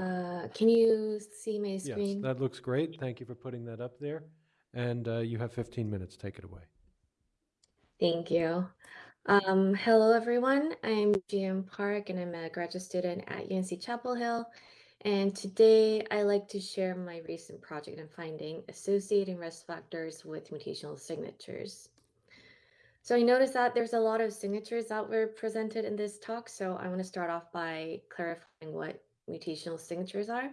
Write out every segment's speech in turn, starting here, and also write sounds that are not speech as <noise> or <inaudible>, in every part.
Uh, can you see my Yes, screen? that looks great. Thank you for putting that up there. And uh, you have 15 minutes. Take it away. Thank you. Um, hello, everyone. I'm GM Park, and I'm a graduate student at UNC Chapel Hill. And today, I like to share my recent project and finding associating risk factors with mutational signatures. So I noticed that there's a lot of signatures that were presented in this talk. So I want to start off by clarifying what mutational signatures are.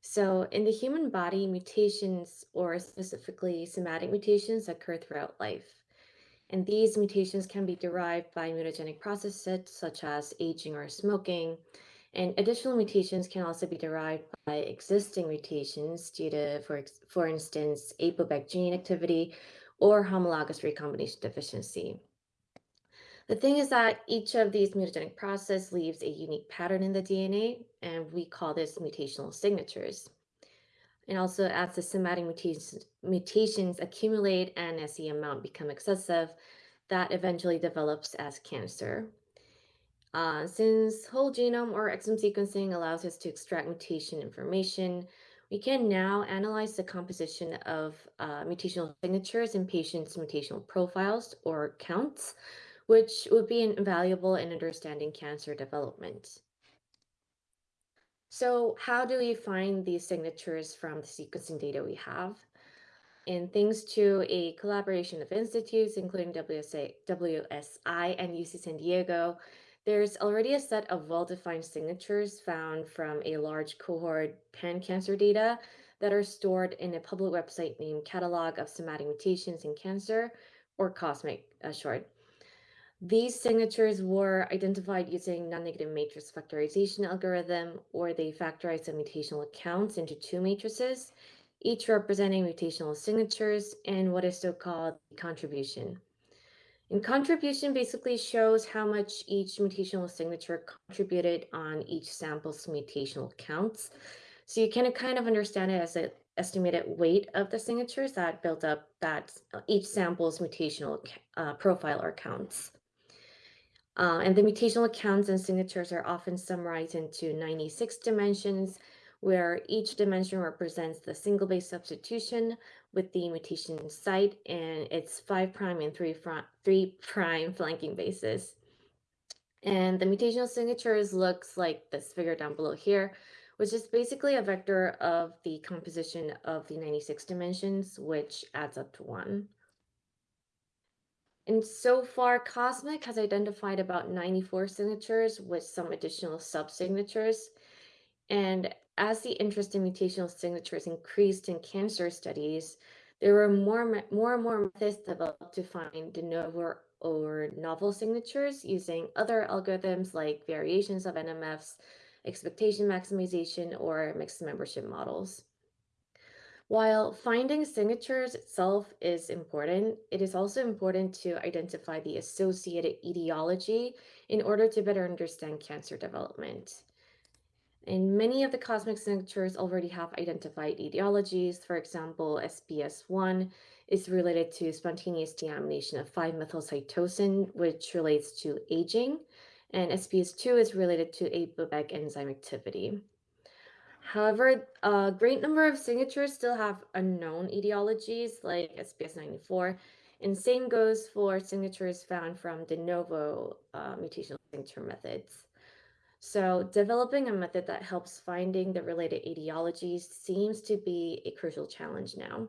So in the human body, mutations, or specifically somatic mutations, occur throughout life. And these mutations can be derived by mutagenic processes such as aging or smoking. And additional mutations can also be derived by existing mutations due to, for, for instance, APOBEC gene activity or homologous recombination deficiency. The thing is that each of these mutagenic process leaves a unique pattern in the DNA, and we call this mutational signatures. And also as the somatic mutations, mutations accumulate and as the amount become excessive, that eventually develops as cancer. Uh, since whole genome or exome sequencing allows us to extract mutation information, we can now analyze the composition of uh, mutational signatures in patients' mutational profiles or counts which would be invaluable in understanding cancer development. So how do we find these signatures from the sequencing data we have? And thanks to a collaboration of institutes, including WSA, WSI and UC San Diego, there's already a set of well-defined signatures found from a large cohort pan-cancer data that are stored in a public website named Catalog of Somatic Mutations in Cancer, or COSMIC uh, short. These signatures were identified using non-negative matrix factorization algorithm, or they factorize the mutational accounts into two matrices, each representing mutational signatures and what is so-called contribution. And contribution basically shows how much each mutational signature contributed on each sample's mutational counts. So you can kind of understand it as an estimated weight of the signatures that built up that each sample's mutational uh, profile or counts. Uh, and the mutational accounts and signatures are often summarized into 96 dimensions, where each dimension represents the single base substitution with the mutation site and its 5' prime and 3', front, 3 prime flanking bases. And the mutational signatures looks like this figure down below here, which is basically a vector of the composition of the 96 dimensions, which adds up to one. And so far, Cosmic has identified about 94 signatures with some additional sub-signatures. And as the interest in mutational signatures increased in cancer studies, there were more, more and more methods developed to find de novo or novel signatures using other algorithms like variations of NMFs, expectation maximization, or mixed membership models. While finding signatures itself is important, it is also important to identify the associated etiology in order to better understand cancer development. And many of the cosmic signatures already have identified etiologies. For example, SBS1 is related to spontaneous deamination of 5-methylcytosine, which relates to aging, and SBS2 is related to APOBEC enzyme activity. However, a great number of signatures still have unknown etiologies like SBS94, and same goes for signatures found from de novo uh, mutational signature methods. So developing a method that helps finding the related etiologies seems to be a crucial challenge now.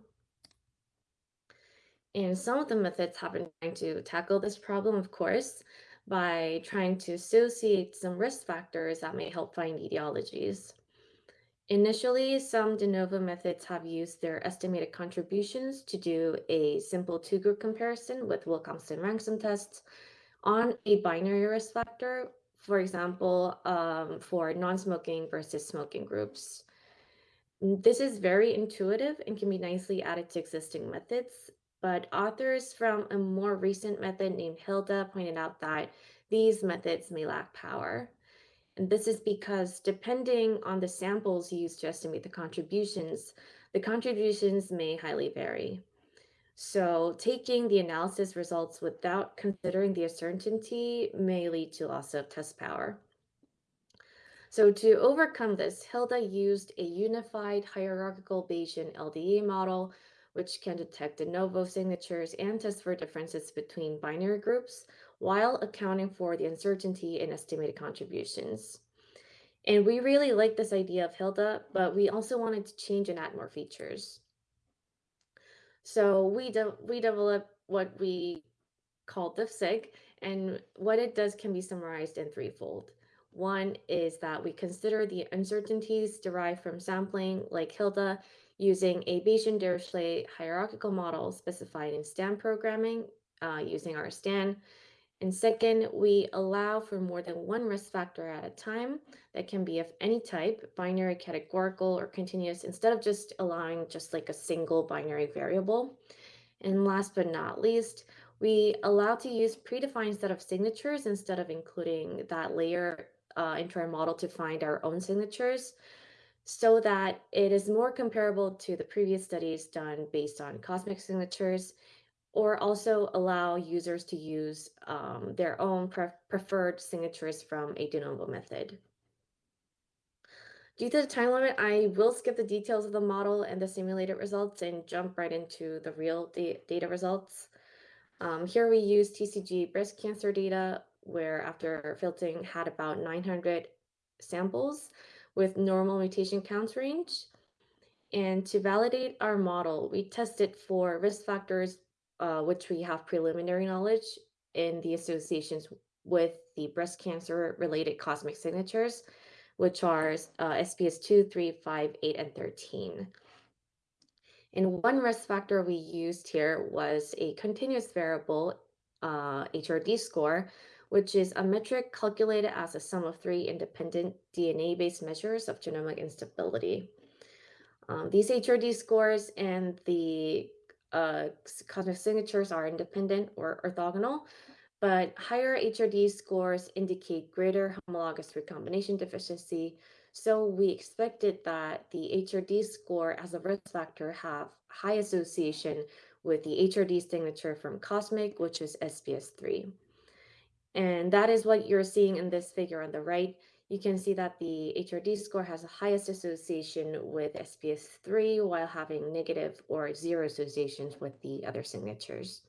And some of the methods have been trying to tackle this problem, of course, by trying to associate some risk factors that may help find etiologies. Initially, some de novo methods have used their estimated contributions to do a simple two-group comparison with Wilcoxon rank-sum tests on a binary risk factor, for example, um, for non-smoking versus smoking groups. This is very intuitive and can be nicely added to existing methods, but authors from a more recent method named HiLDA pointed out that these methods may lack power. And this is because depending on the samples used to estimate the contributions, the contributions may highly vary. So taking the analysis results without considering the uncertainty may lead to loss of test power. So to overcome this, HiLDA used a unified hierarchical Bayesian LDA model, which can detect de novo signatures and test for differences between binary groups while accounting for the uncertainty in estimated contributions. And we really like this idea of HiLDA, but we also wanted to change and add more features. So we de- we developed what we called DiffSig, and what it does can be summarized in threefold. One is that we consider the uncertainties derived from sampling, like HiLDA, using a Bayesian Dirichlet hierarchical model specified in STAN programming uh, using RSTAN. And second, we allow for more than one risk factor at a time that can be of any type, binary, categorical, or continuous, instead of just allowing just like a single binary variable. And last but not least, we allow to use predefined set of signatures instead of including that layer uh, into our model to find our own signatures so that it is more comparable to the previous studies done based on cosmic signatures or also allow users to use um, their own pre preferred signatures from a de novo method. Due to the time limit, I will skip the details of the model and the simulated results and jump right into the real da data results. Um, here we use TCGA breast cancer data, where after filtering had about 900 samples with normal mutation counts range. And to validate our model, we tested for risk factors, uh, which we have preliminary knowledge in the associations with the breast cancer related cosmic signatures, which are uh, SBS 2, 3, 5, 8, and 13. And one risk factor we used here was a continuous variable uh, HRD score, which is a metric calculated as a sum of three independent DNA-based measures of genomic instability. Um, these HRD scores and the uh, cosmic signatures are independent or orthogonal, but higher HRD scores indicate greater homologous recombination deficiency. So we expected that the HRD score as a risk factor have high association with the HRD signature from Cosmic, which is SBS3. And that is what you're seeing in this figure on the right. You can see that the HRD score has the highest association with SBS3 while having negative or zero associations with the other signatures.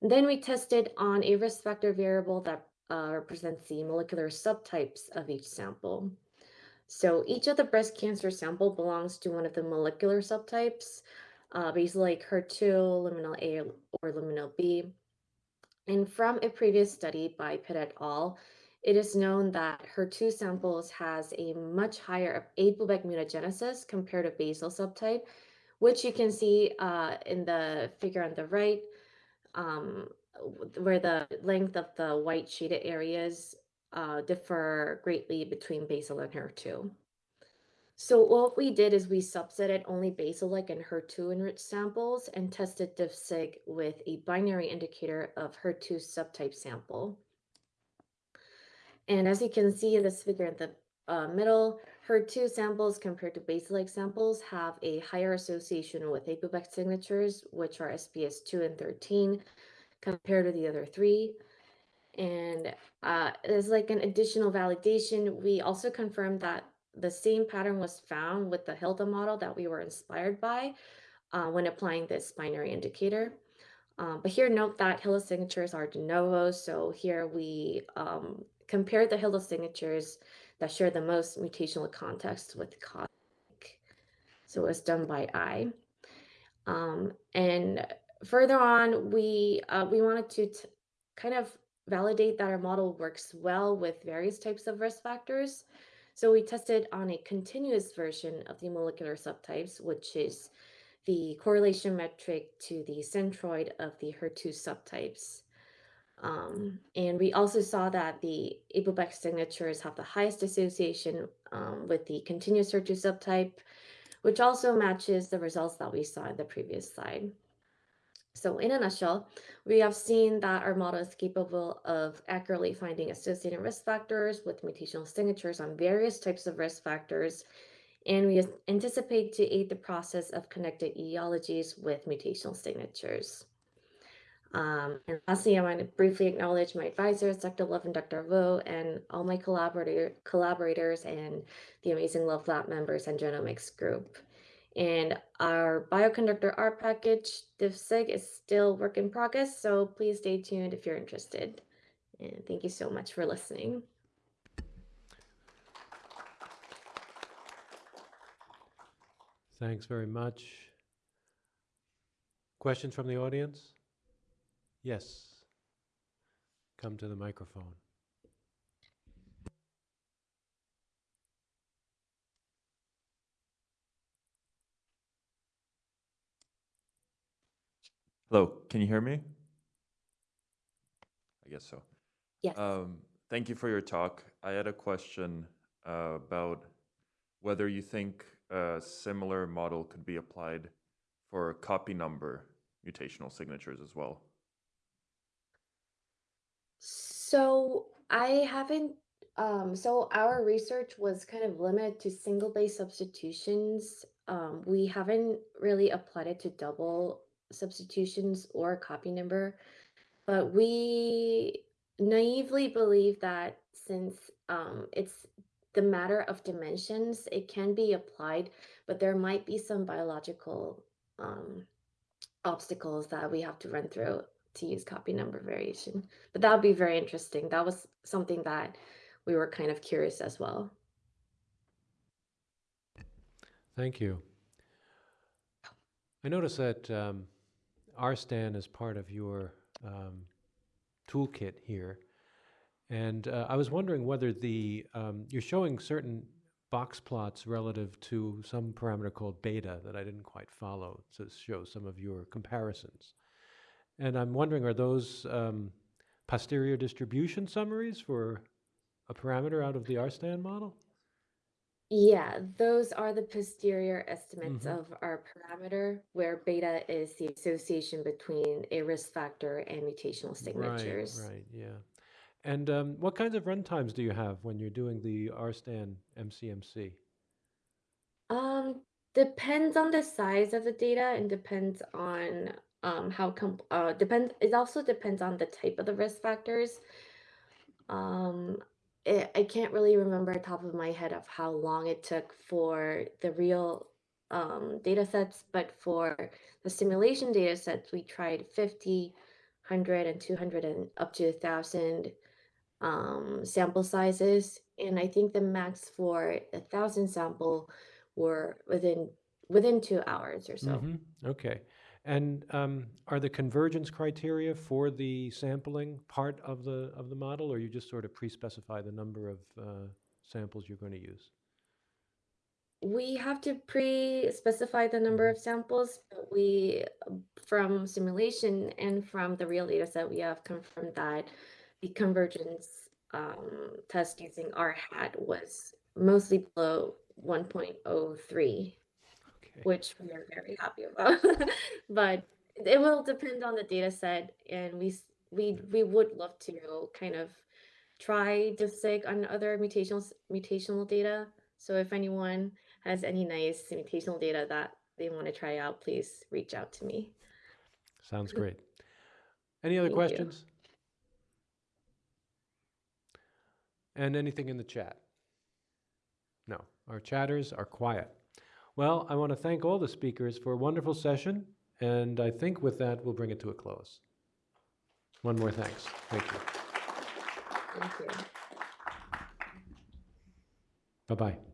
Then we tested on a risk factor variable that uh, represents the molecular subtypes of each sample. So each of the breast cancer sample belongs to one of the molecular subtypes, uh, basically like HER2, luminal A, or luminal B. And from a previous study by Pitt et al., it is known that HER2 samples has a much higher APOBEC mutagenesis compared to basal subtype, which you can see uh, in the figure on the right, um, where the length of the white shaded areas uh, differ greatly between basal and HER2. So what we did is we subsetted only basal-like and HER2 enriched samples and tested DiffSig with a binary indicator of HER2 subtype sample. And as you can see in this figure in the uh, middle, HER2 samples compared to basal-like samples have a higher association with APOBEC signatures, which are SBS 2 and 13, compared to the other three. And uh, as like an additional validation, we also confirmed that the same pattern was found with the HiLDA model that we were inspired by uh, when applying this binary indicator. Um, but here, note that HiLDA signatures are de novo. So here we um, compare the HiLDA signatures that share the most mutational context with cosmic. So it's done by eye. Um, and further on, we uh, we wanted to kind of validate that our model works well with various types of risk factors. So we tested on a continuous version of the molecular subtypes, which is the correlation metric to the centroid of the HER2 subtypes. Um, and we also saw that the APOBEC signatures have the highest association um, with the continuous HER2 subtype, which also matches the results that we saw in the previous slide. So in a nutshell, we have seen that our model is capable of accurately finding associated risk factors with mutational signatures on various types of risk factors, and we anticipate to aid the process of connected etiologies with mutational signatures. Um, and lastly, I want to briefly acknowledge my advisors, Dr. Love and Dr. Vo, and all my collaborator collaborators and the amazing Love Lab members and genomics group. And our bioconductor R package, DiffSig, is still work in progress, so please stay tuned if you're interested. And thank you so much for listening. Thanks very much. Questions from the audience? Yes. Come to the microphone. Hello, can you hear me? I guess so. Yes. Um, thank you for your talk. I had a question uh, about whether you think a similar model could be applied for copy number mutational signatures as well. So I haven't, um, so our research was kind of limited to single base substitutions. Um, we haven't really applied it to double substitutions or copy number, but we naively believe that since um, it's the matter of dimensions, it can be applied, but there might be some biological um, obstacles that we have to run through to use copy number variation. But that would be very interesting. That was something that we were kind of curious as well. Thank you. I notice that um, RSTAN is part of your um, toolkit here. And uh, I was wondering whether the, um, you're showing certain box plots relative to some parameter called beta that I didn't quite follow to show some of your comparisons. And I'm wondering, are those um, posterior distribution summaries for a parameter out of the RSTAN model? Yeah, those are the posterior estimates Mhm. of our parameter, where beta is the association between a risk factor and mutational signatures. Right, right, yeah. And um, what kinds of runtimes do you have when you're doing the RSTAN MCMC? Um, depends on the size of the data and depends on um how com uh depends it also depends on the type of the risk factors. Um, it, I can't really remember top of my head of how long it took for the real um, data sets, but for the simulation data sets, we tried 50, 100, and 200, and up to 1,000 um, sample sizes. And I think the max for a 1,000 sample were within within two hours or so. Mhm, Okay. And um, are the convergence criteria for the sampling part of the, of the model, or you just sort of pre-specify the number of uh, samples you're going to use? We have to pre-specify the number of samples, but we, from simulation and from the real data set, we have confirmed that the convergence um, test using R hat was mostly below 1.03, Okay. which we are very happy about. <laughs> But it will depend on the data set, and we s- we we would love to kind of try DiffSig on other mutational mutational data. So if anyone has any nice mutational data that they want to try out, please reach out to me. Sounds <laughs> great. Any other Thank you. questions? And anything in the chat? No, our chatters are quiet. Well, I want to thank all the speakers for a wonderful session, and I think with that, we'll bring it to a close. One more thanks. Thank you. Thank you. Bye-bye.